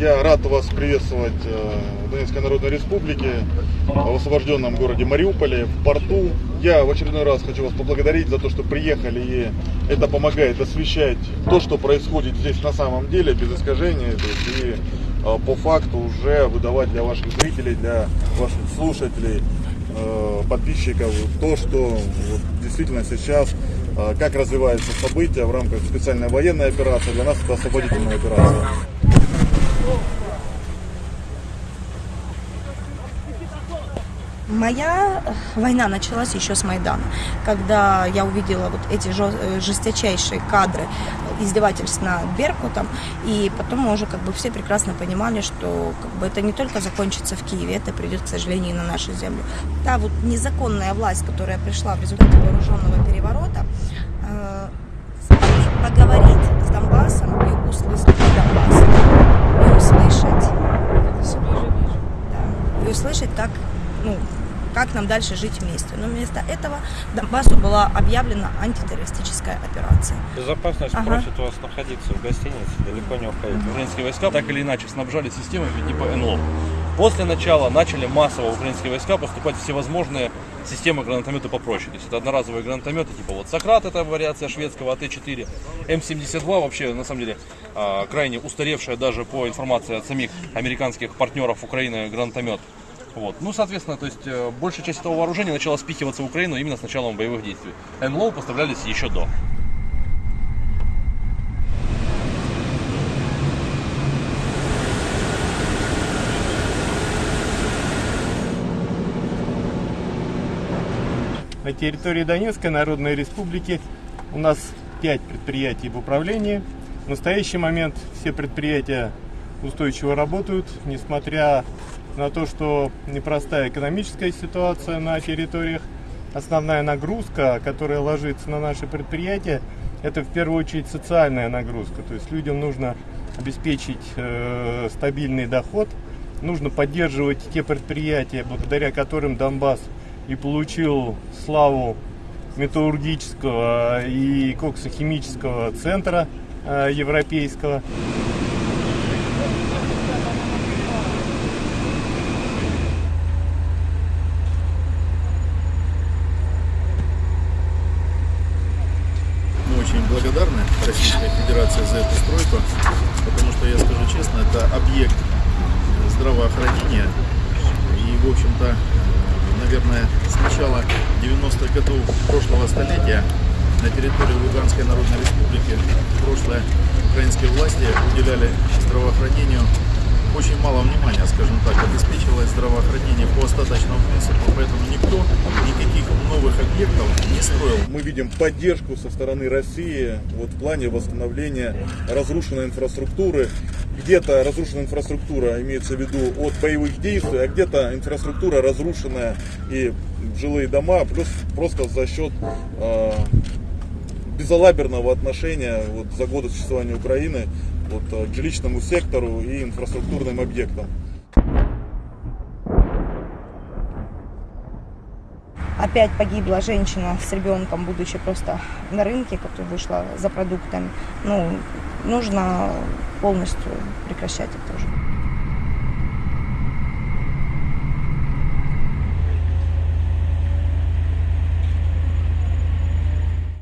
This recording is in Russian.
Я рад вас приветствовать э, в Донецкой Народной Республике, в освобожденном городе Мариуполе, в порту. Я в очередной раз хочу вас поблагодарить за то, что приехали, и это помогает освещать то, что происходит здесь на самом деле, без есть, и э, по факту уже выдавать для ваших зрителей, для ваших слушателей, э, подписчиков то, что действительно сейчас как развиваются события в рамках специальной военной операции. Для нас это освободительная операция. Моя война началась еще с Майдана, когда я увидела вот эти жё- жесточайшие кадры издевательств над Беркутом, и потом мы уже как бы все прекрасно понимали, что как бы это не только закончится в Киеве, это придет, к сожалению, и на нашу землю. Та вот незаконная власть, которая пришла в результате вооруженного переворота, э, поговорить с Донбассом и услышать Донбасс, и услышать да, и услышать, как, ну, как нам дальше жить вместе. Но вместо этого Донбассу была объявлена антитеррористическая операция. Безопасность Ага. просит вас находиться в гостинице, далеко не уходить. Украинские войска так или иначе снабжали системами типа НЛО. После начала начали массово украинские войска поступать всевозможные системы гранатомета попроще. То есть это одноразовые гранатометы, типа вот Сократ, это вариация шведского АТ-4, М-72 вообще, на самом деле, а, крайне устаревшая даже по информации от самих американских партнеров Украины гранатомет. Вот. Ну, соответственно, то есть э, большая часть этого вооружения начала спихиваться в Украину именно с началом боевых действий. НЛО поставлялись еще до. На территории Донецкой Народной Республики у нас 5 предприятий в управлении. В настоящий момент все предприятия устойчиво работают, несмотря на то, что непростая экономическая ситуация на территориях. Основная нагрузка, которая ложится на наши предприятия, это в первую очередь социальная нагрузка. То есть людям нужно обеспечить э, стабильный доход, нужно поддерживать те предприятия, благодаря которым Донбасс и получил славу металлургического и коксохимического центра э, европейского. Мы очень благодарны Российской Федерации за эту стройку, потому что, я скажу честно, это объект здравоохранения. И, в общем-то, наверное, с начала 90-х годов прошлого столетия на территории Луганской Народной Республики прошлые украинские власти уделяли здравоохранению очень мало внимания, скажем так, обеспечивалось здравоохранение по остаточному принципу, поэтому никто никаких новых объектов не строил. Мы видим поддержку со стороны России вот, в плане восстановления разрушенной инфраструктуры. Где-то разрушенная инфраструктура имеется в виду от боевых действий, а где-то инфраструктура разрушенная и жилые дома, плюс просто за счет э, безалаберного отношения вот, за годы существования Украины вот, э, к жилищному сектору и инфраструктурным объектам. Опять погибла женщина с ребенком, будучи просто на рынке, которая вышла за продуктами. Ну, нужно полностью прекращать это уже.